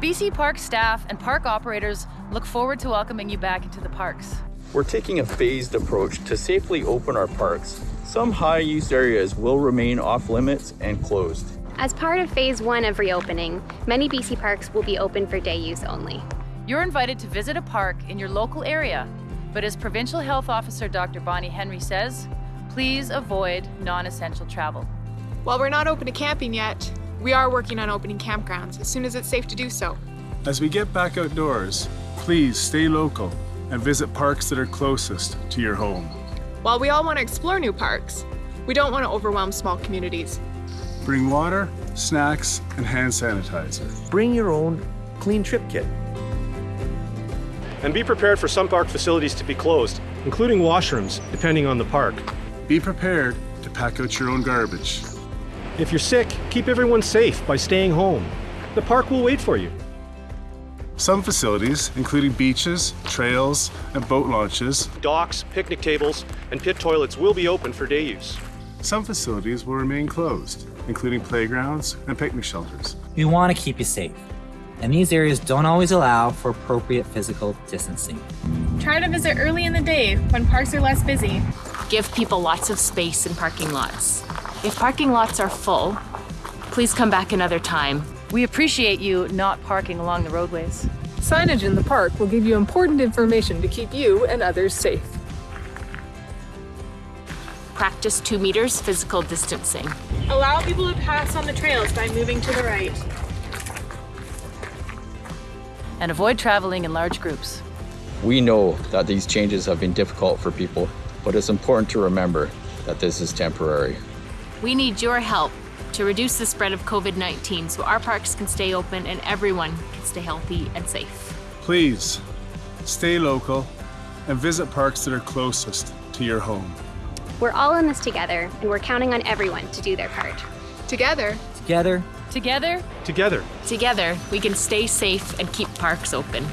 BC Park staff and park operators look forward to welcoming you back into the parks. We're taking a phased approach to safely open our parks. Some high-use areas will remain off limits and closed. As part of phase one of reopening, many BC parks will be open for day use only. You're invited to visit a park in your local area, but as Provincial Health Officer Dr. Bonnie Henry says, please avoid non-essential travel. While we're not open to camping yet, we are working on opening campgrounds as soon as it's safe to do so. As we get back outdoors, please stay local and visit parks that are closest to your home. While we all want to explore new parks, we don't want to overwhelm small communities. Bring water, snacks, and hand sanitizer. Bring your own clean trip kit. And be prepared for some park facilities to be closed, including washrooms, depending on the park. Be prepared to pack out your own garbage. If you're sick, keep everyone safe by staying home. The park will wait for you. Some facilities, including beaches, trails, and boat launches, Docks, picnic tables, and pit toilets will be open for day use. some facilities will remain closed, including playgrounds and picnic shelters. We want to keep you safe, and these areas don't always allow for appropriate physical distancing. Try to visit early in the day when parks are less busy. Give people lots of space in parking lots. If parking lots are full, please come back another time. We appreciate you not parking along the roadways. Signage in the park will give you important information to keep you and others safe. Practice two meters physical distancing. Allow people to pass on the trails by moving to the right. And avoid traveling in large groups. We know that these changes have been difficult for people, but it's important to remember that this is temporary. We need your help to reduce the spread of COVID 19 so our parks can stay open and everyone can stay healthy and safe. Please, stay local and visit parks that are closest to your home. We're all in this together, and we're counting on everyone to do their part. Together, Together, Together, Together, Together, we can stay safe and keep parks open.